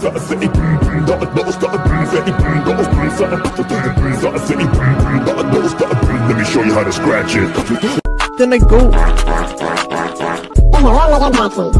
Let me show you how to scratch it. Then I go. Hello, Megan Jackson.